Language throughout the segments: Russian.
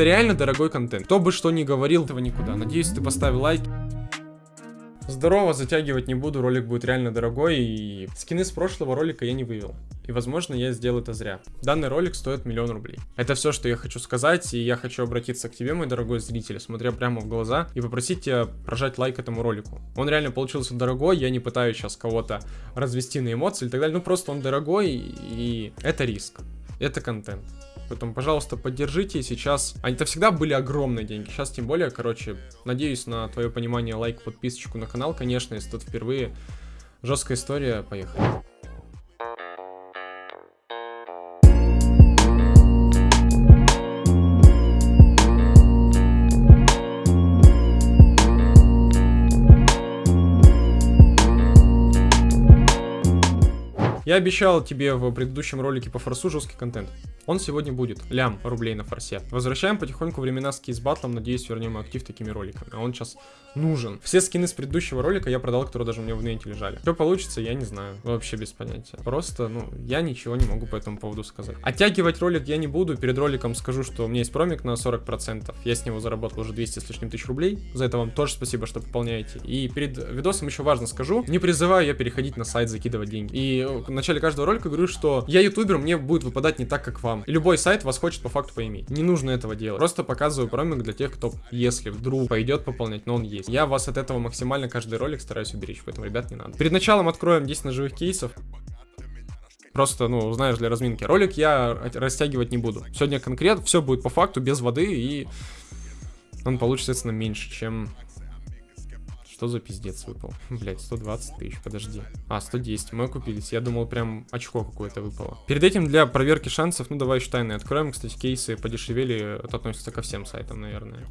Это реально дорогой контент. Кто бы что ни говорил, этого никуда. Надеюсь, ты поставил лайк. Здорово, затягивать не буду, ролик будет реально дорогой, и скины с прошлого ролика я не вывел. И, возможно, я сделал это зря. Данный ролик стоит миллион рублей. Это все, что я хочу сказать, и я хочу обратиться к тебе, мой дорогой зритель, смотря прямо в глаза, и попросить тебя прожать лайк этому ролику. Он реально получился дорогой, я не пытаюсь сейчас кого-то развести на эмоции и так далее, ну просто он дорогой, и это риск, это контент. Поэтому, пожалуйста, поддержите. Сейчас... Они-то всегда были огромные деньги. Сейчас тем более, короче, надеюсь на твое понимание, лайк, подписочку на канал, конечно, если тут впервые. Жесткая история, поехали. Я обещал тебе в предыдущем ролике по форсу жесткий контент. Он сегодня будет. Лям рублей на форсе. Возвращаем потихоньку времена с батлом. Надеюсь, вернем актив такими роликами. А он сейчас нужен. Все скины с предыдущего ролика я продал, которые даже у меня в нете лежали. Что получится, я не знаю. Вообще без понятия. Просто, ну, я ничего не могу по этому поводу сказать. Оттягивать ролик я не буду. Перед роликом скажу, что у меня есть промик на 40%. Я с него заработал уже 200 с лишним тысяч рублей. За это вам тоже спасибо, что пополняете. И перед видосом еще важно скажу. Не призываю я переходить на сайт, закидывать деньги. И в начале каждого ролика говорю, что я ютубер, мне будет выпадать не так, как вам. Любой сайт вас хочет по факту поиметь. Не нужно этого делать. Просто показываю промик для тех, кто, если вдруг пойдет пополнять, но он есть. Я вас от этого максимально каждый ролик стараюсь уберечь, поэтому, ребят, не надо. Перед началом откроем 10 ножевых кейсов. Просто, ну, знаешь, для разминки. Ролик я растягивать не буду. Сегодня конкретно все будет по факту, без воды, и он получится, соответственно, меньше, чем что за пиздец выпал? Блять, 120 тысяч, подожди. А, 110, мы купились. Я думал, прям очко какое-то выпало. Перед этим для проверки шансов, ну давай еще тайны откроем. Кстати, кейсы подешевели, это относится ко всем сайтам, наверное.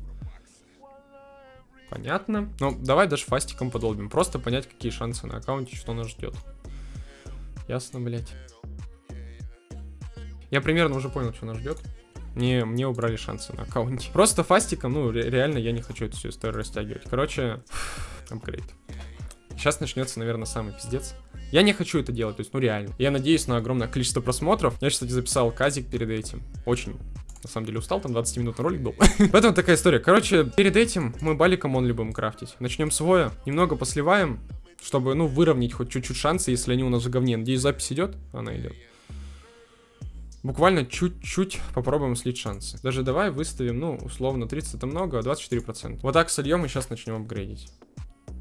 Понятно. Ну, давай даже фастиком подолбим. Просто понять, какие шансы на аккаунте, что нас ждет. Ясно, блять. Я примерно уже понял, что нас ждет. Мне, мне убрали шансы на аккаунте. Просто фастиком, ну, ре реально я не хочу эту всю историю растягивать. Короче, апгрейд. Сейчас начнется, наверное, самый пиздец. Я не хочу это делать, то есть, ну реально. Я надеюсь на огромное количество просмотров. Я, кстати, записал казик перед этим. Очень на самом деле устал, там 20 минут на ролик был. Поэтому такая история. Короче, перед этим мы баликом он любим крафтить. Начнем с воя, немного посливаем, чтобы, ну, выровнять хоть чуть-чуть шансы, если они у нас в говне. Надеюсь, запись идет? Она идет. Буквально чуть-чуть попробуем слить шансы. Даже давай выставим, ну, условно, 30 это много, а 24%. Вот так сольем и сейчас начнем апгрейдить.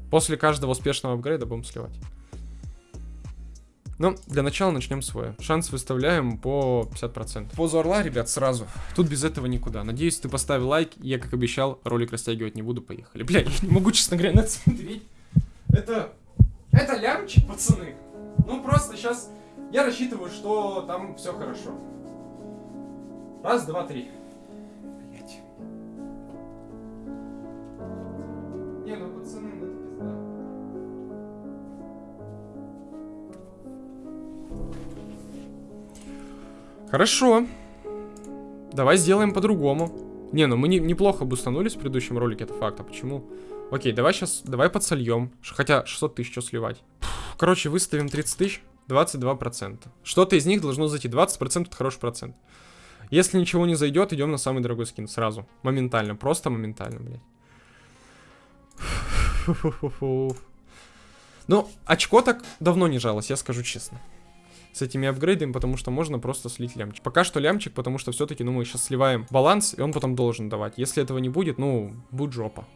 После каждого успешного апгрейда будем сливать. Ну, для начала начнем свой. Шанс выставляем по 50%. Позу орла, ребят, сразу. Тут без этого никуда. Надеюсь, ты поставил лайк. Я, как обещал, ролик растягивать не буду. Поехали. Бля, я не могу, честно говоря, на это смотреть. Это... Это лямчик, пацаны. Ну, просто сейчас... Я рассчитываю, что там все хорошо. Раз, два, три. Хорошо. Давай сделаем по-другому. Не, ну мы не, неплохо бустанулись в предыдущем ролике, это факт. А почему? Окей, давай сейчас, давай подсольем. Хотя 600 тысяч что сливать? Короче, выставим 30 тысяч, 22%. Что-то из них должно зайти. 20% это хороший процент. Если ничего не зайдет, идем на самый дорогой скин сразу. Моментально, просто моментально, блядь. Ну, очко так давно не жалось, я скажу честно с этими апгрейдами, потому что можно просто слить лямчик. Пока что лямчик, потому что все-таки, ну, мы сейчас сливаем баланс, и он потом должен давать. Если этого не будет, ну, будет жопа.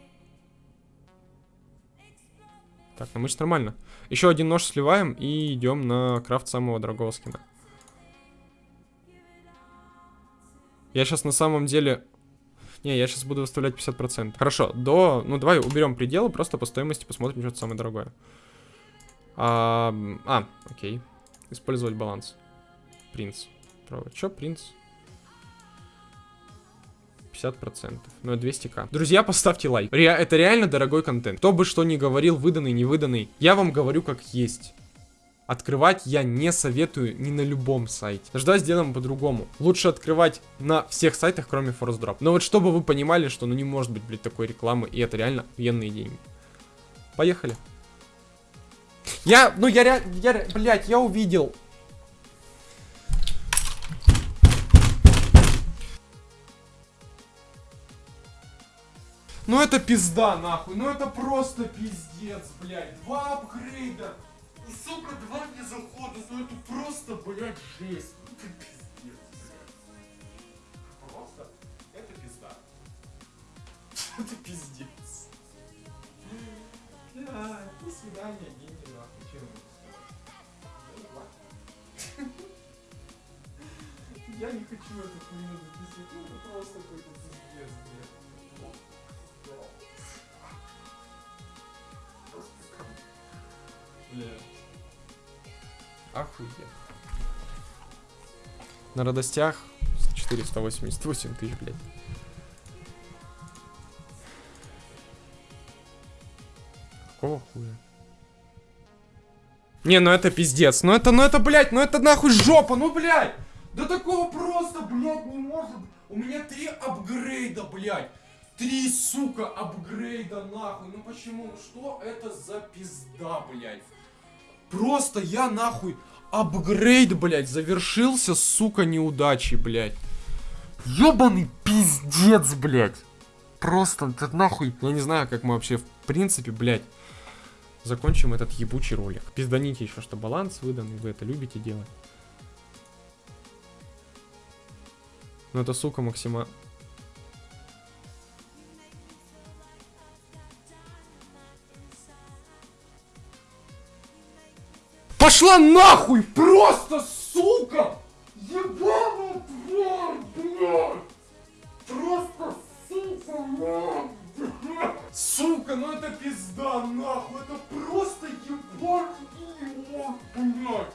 Так, ну мы же нормально. Еще один нож сливаем и идем на крафт самого дорогого скина. Я сейчас на самом деле... Не, я сейчас буду выставлять 50%. Хорошо, до... Ну, давай уберем пределы, просто по стоимости посмотрим, что самое дорогое. А, а окей. Использовать баланс. Принц. Право. Чё, принц? 50%. Ну, 200к. Друзья, поставьте лайк. Ре это реально дорогой контент. Кто бы что ни говорил, выданный, не выданный. Я вам говорю как есть. открывать я не советую ни на любом сайте. Ждать сделаем по-другому. Лучше открывать на всех сайтах, кроме Force Drop. Но вот чтобы вы понимали, что ну не может быть, блядь, такой рекламы, и это реально военные деньги. Поехали. Я, ну я реально, я, блядь, я увидел. Ну это пизда, нахуй. Ну это просто пиздец, блядь. Два апгрейда. И, сука, два не захода. Ну это просто, блядь, жесть. Ну это пиздец, блядь. Просто это пизда. Это пиздец. Бля, до свидания, деньги нахуй. Чем Я не хочу эту хуйню записывать. Охуеть. На радостях 488 тысяч, блядь. Какого хуя? Не, ну это пиздец. Ну это, ну это, блядь, ну это нахуй жопа, ну блядь. Да такого просто, блядь, не может. У меня три апгрейда, блядь. Три, сука, апгрейда, нахуй. Ну почему? Что это за пизда, блядь? Просто я, нахуй, апгрейд, блядь, завершился, сука, неудачей, блядь. Ёбаный пиздец, блядь. Просто, это нахуй. Я не знаю, как мы вообще, в принципе, блядь, закончим этот ебучий ролик. Пизданите еще, что баланс выдан, и вы это любите делать. Но это, сука, максимально... Пошла нахуй! Просто, сука! Ебаная тварь, блядь! Просто, сука, нахуй! Сука, ну это пизда, нахуй! Это просто ебаный блядь!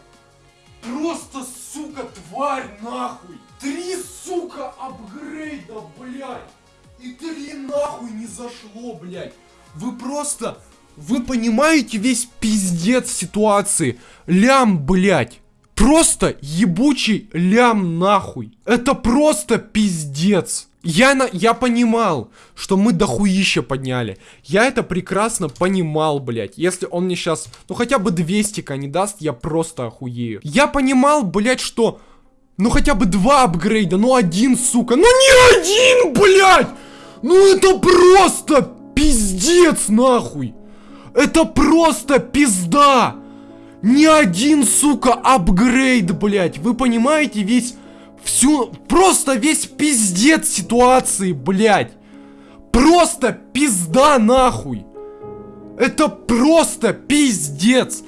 Просто, сука, тварь, нахуй! Три, сука, апгрейда, блядь! И три нахуй не зашло, блядь! Вы просто... Вы понимаете весь пиздец ситуации? Лям, блядь. Просто ебучий лям нахуй. Это просто пиздец. Я, на, я понимал, что мы дохуища подняли. Я это прекрасно понимал, блядь. Если он мне сейчас, ну хотя бы 200к не даст, я просто охуею. Я понимал, блядь, что... Ну хотя бы два апгрейда, ну один, сука. Ну не один, блядь! Ну это просто пиздец, нахуй! Это просто пизда! Ни один, сука, апгрейд, блядь. Вы понимаете весь... Всю... Просто весь пиздец ситуации, блядь. Просто пизда, нахуй. Это просто пиздец.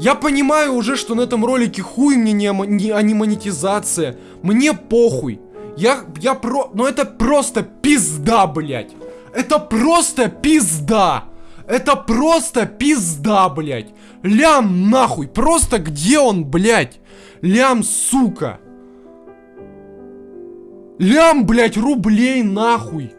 Я понимаю уже, что на этом ролике хуй мне не, не, а не монетизация. Мне похуй. Я, я про... Но это просто пизда, блядь. Это просто пизда. Это просто пизда, блядь. Лям нахуй. Просто где он, блядь? Лям, сука. Лям, блядь, рублей нахуй.